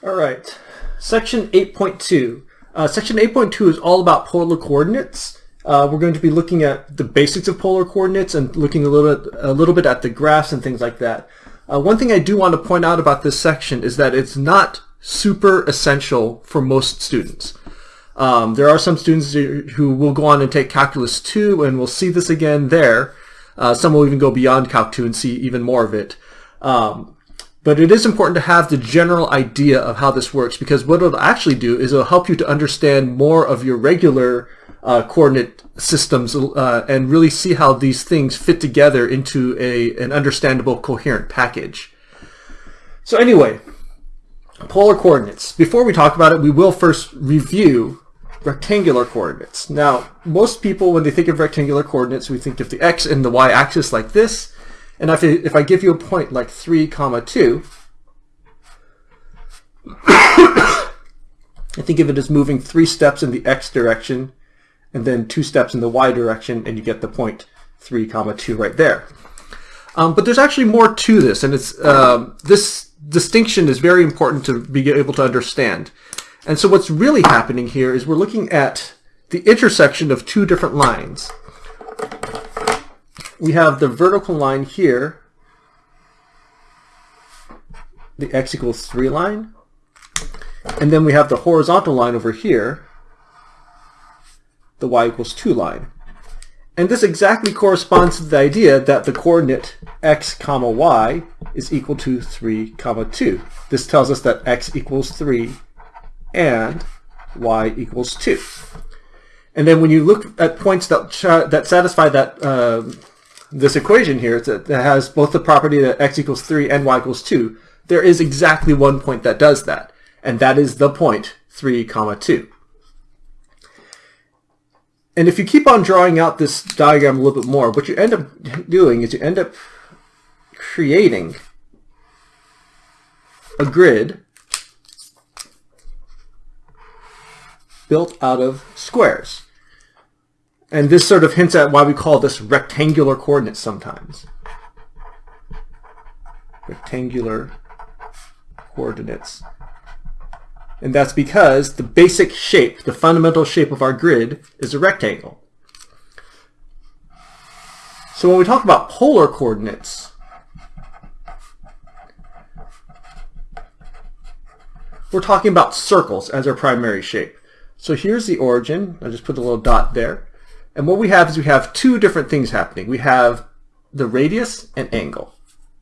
All right, section 8.2. Uh, section 8.2 is all about polar coordinates. Uh, we're going to be looking at the basics of polar coordinates and looking a little bit, a little bit at the graphs and things like that. Uh, one thing I do want to point out about this section is that it's not super essential for most students. Um, there are some students who will go on and take Calculus 2 and we'll see this again there. Uh, some will even go beyond Calc 2 and see even more of it. Um, but it is important to have the general idea of how this works because what it'll actually do is it'll help you to understand more of your regular uh, coordinate systems uh, and really see how these things fit together into a, an understandable coherent package. So anyway, polar coordinates. Before we talk about it, we will first review rectangular coordinates. Now, most people, when they think of rectangular coordinates, we think of the x and the y axis like this. And if, if I give you a point like 3 comma 2, I think of it as moving three steps in the x direction and then two steps in the y direction and you get the point 3 comma 2 right there. Um, but there's actually more to this and it's um, this distinction is very important to be able to understand. And so what's really happening here is we're looking at the intersection of two different lines we have the vertical line here, the x equals 3 line, and then we have the horizontal line over here, the y equals 2 line. And this exactly corresponds to the idea that the coordinate x comma y is equal to 3 comma 2. This tells us that x equals 3 and y equals 2. And then when you look at points that, that satisfy that uh, this equation here that has both the property that x equals 3 and y equals 2, there is exactly one point that does that, and that is the point 3 comma 2. And if you keep on drawing out this diagram a little bit more, what you end up doing is you end up creating a grid built out of squares. And this sort of hints at why we call this rectangular coordinates sometimes. Rectangular coordinates. And that's because the basic shape, the fundamental shape of our grid is a rectangle. So when we talk about polar coordinates, we're talking about circles as our primary shape. So here's the origin. I just put a little dot there. And what we have is we have two different things happening. We have the radius and angle.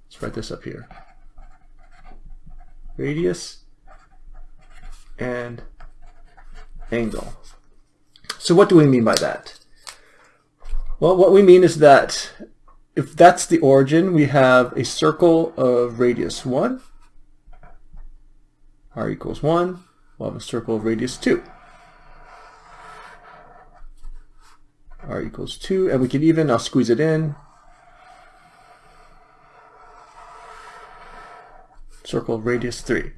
Let's write this up here. Radius and angle. So what do we mean by that? Well, what we mean is that if that's the origin, we have a circle of radius 1, r equals 1, we'll have a circle of radius 2. R equals 2, and we can even, I'll squeeze it in, circle radius 3.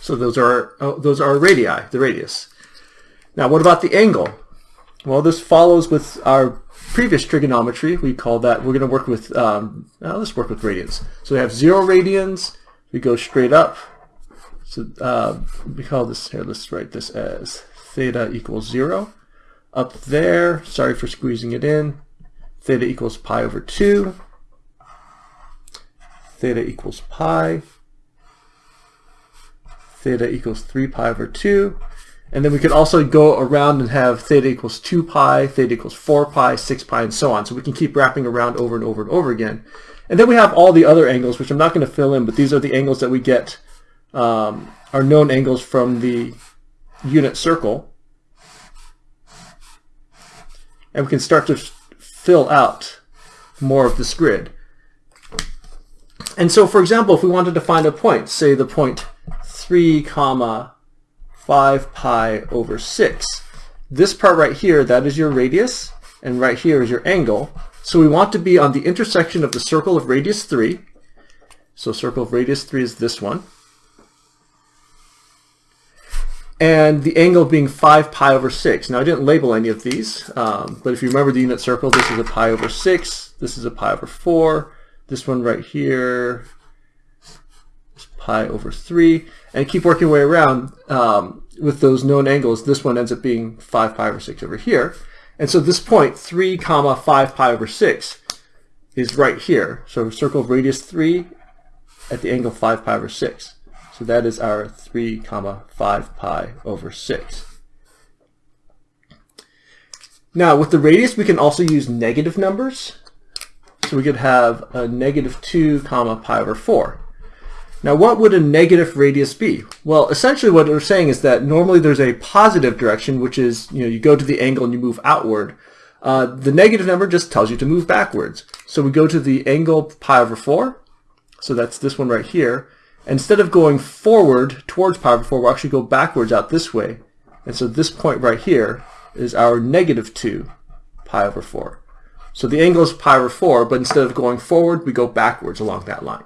So those are oh, those are radii, the radius. Now what about the angle? Well, this follows with our previous trigonometry. We call that, we're going to work with, um, let's work with radians. So we have 0 radians, we go straight up. So uh, we call this, here, let's write this as theta equals 0 up there. Sorry for squeezing it in. Theta equals pi over 2. Theta equals pi. Theta equals 3 pi over 2. And then we could also go around and have theta equals 2 pi, theta equals 4 pi, 6 pi, and so on. So we can keep wrapping around over and over and over again. And then we have all the other angles, which I'm not going to fill in, but these are the angles that we get, um, our known angles from the unit circle and we can start to fill out more of this grid. And so, for example, if we wanted to find a point, say the point 3 comma 5 pi over 6, this part right here, that is your radius, and right here is your angle. So we want to be on the intersection of the circle of radius 3. So circle of radius 3 is this one and the angle being 5 pi over 6. Now I didn't label any of these, um, but if you remember the unit circle, this is a pi over 6, this is a pi over 4, this one right here is pi over 3, and keep working way around um, with those known angles. This one ends up being 5 pi over 6 over here. And so this point, 3 comma 5 pi over 6, is right here. So circle of radius 3 at the angle 5 pi over 6. So that is our 3 comma 5 pi over 6. Now with the radius we can also use negative numbers. So we could have a negative 2 comma pi over 4. Now what would a negative radius be? Well essentially what we're saying is that normally there's a positive direction which is you know you go to the angle and you move outward. Uh, the negative number just tells you to move backwards. So we go to the angle pi over 4. So that's this one right here. Instead of going forward towards pi over 4, we'll actually go backwards out this way. And so this point right here is our negative 2 pi over 4. So the angle is pi over 4, but instead of going forward, we go backwards along that line.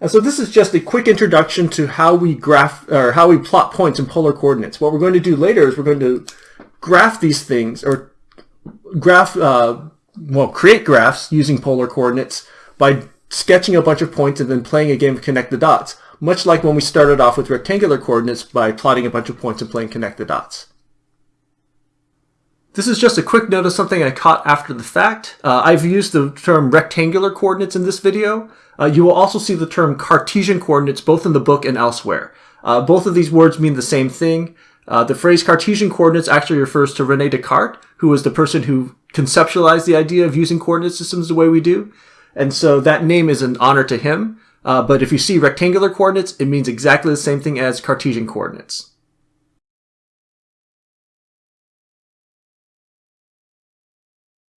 And so this is just a quick introduction to how we graph or how we plot points in polar coordinates. What we're going to do later is we're going to graph these things or graph uh, well create graphs using polar coordinates by sketching a bunch of points and then playing a game of connect the dots, much like when we started off with rectangular coordinates by plotting a bunch of points and playing connect the dots. This is just a quick note of something I caught after the fact. Uh, I've used the term rectangular coordinates in this video. Uh, you will also see the term Cartesian coordinates both in the book and elsewhere. Uh, both of these words mean the same thing. Uh, the phrase Cartesian coordinates actually refers to Rene Descartes, who was the person who conceptualized the idea of using coordinate systems the way we do. And so that name is an honor to him. Uh, but if you see rectangular coordinates, it means exactly the same thing as Cartesian coordinates.